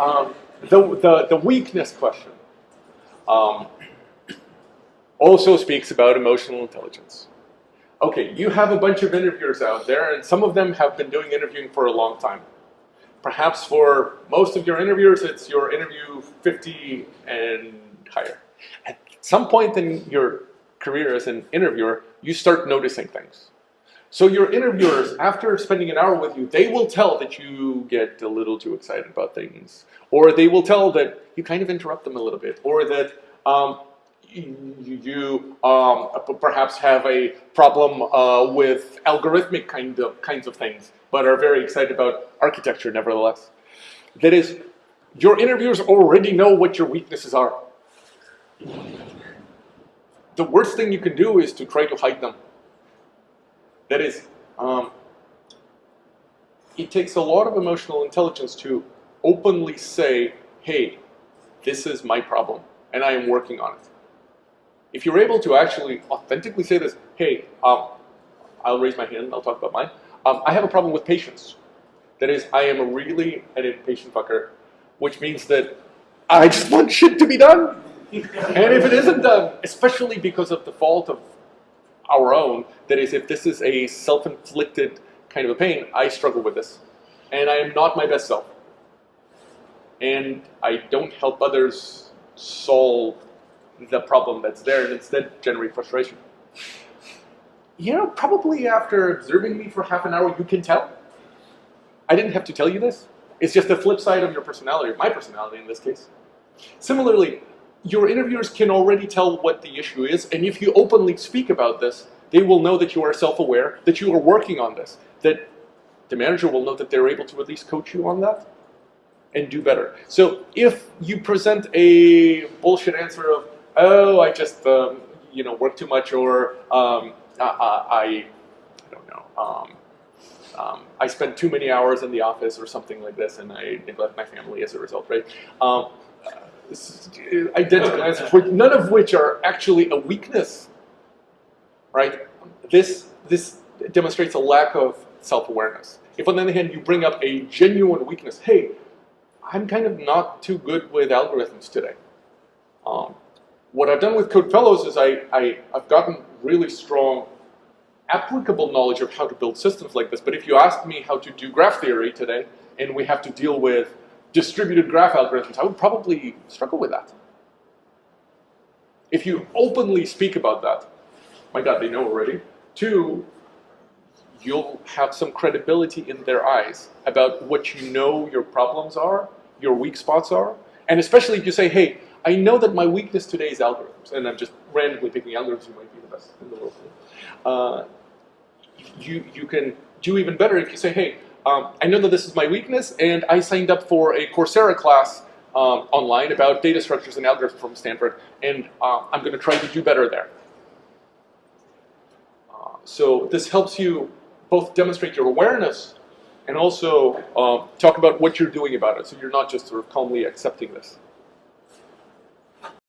Um, the, the, the weakness question um, also speaks about emotional intelligence. Okay, you have a bunch of interviewers out there, and some of them have been doing interviewing for a long time. Perhaps for most of your interviewers, it's your interview 50 and higher. At some point in your career as an interviewer, you start noticing things. So your interviewers, after spending an hour with you, they will tell that you get a little too excited about things, or they will tell that you kind of interrupt them a little bit, or that um, you, um, perhaps have a problem uh, with algorithmic kind of kinds of things, but are very excited about architecture nevertheless. That is, your interviewers already know what your weaknesses are. The worst thing you can do is to try to hide them. That is, um, it takes a lot of emotional intelligence to openly say, hey, this is my problem, and I am working on it. If you're able to actually authentically say this, hey, um, I'll raise my hand, I'll talk about mine. Um, I have a problem with patience. That is, I am a really an impatient fucker, which means that I just want shit to be done. and if it isn't done, especially because of the fault of our own, that is, if this is a self-inflicted kind of a pain, I struggle with this. And I am not my best self. And I don't help others solve the problem that's there and instead generate frustration. You know, probably after observing me for half an hour, you can tell. I didn't have to tell you this. It's just the flip side of your personality, my personality in this case. Similarly, your interviewers can already tell what the issue is, and if you openly speak about this, they will know that you are self-aware, that you are working on this, that the manager will know that they're able to at least coach you on that and do better. So if you present a bullshit answer of, oh, I just, um, you know, work too much, or um, I, I, I don't know, um, um, I spend too many hours in the office or something like this, and I neglect my family as a result, right? Um, identical answers, none of which are actually a weakness, right? This, this demonstrates a lack of self-awareness. If on the other hand you bring up a genuine weakness, hey, I'm kind of not too good with algorithms today. Um, what I've done with Code Fellows is I, I, I've gotten really strong applicable knowledge of how to build systems like this. But if you ask me how to do graph theory today, and we have to deal with distributed graph algorithms, I would probably struggle with that. If you openly speak about that, my God, they know already. Two, you'll have some credibility in their eyes about what you know your problems are, your weak spots are, and especially if you say, hey, I know that my weakness today is algorithms, and I'm just randomly picking algorithms who might be the best in the world. Uh, you, you can do even better if you say, hey, um, I know that this is my weakness, and I signed up for a Coursera class um, online about data structures and algorithms from Stanford, and uh, I'm going to try to do better there. Uh, so this helps you both demonstrate your awareness and also uh, talk about what you're doing about it, so you're not just sort of calmly accepting this.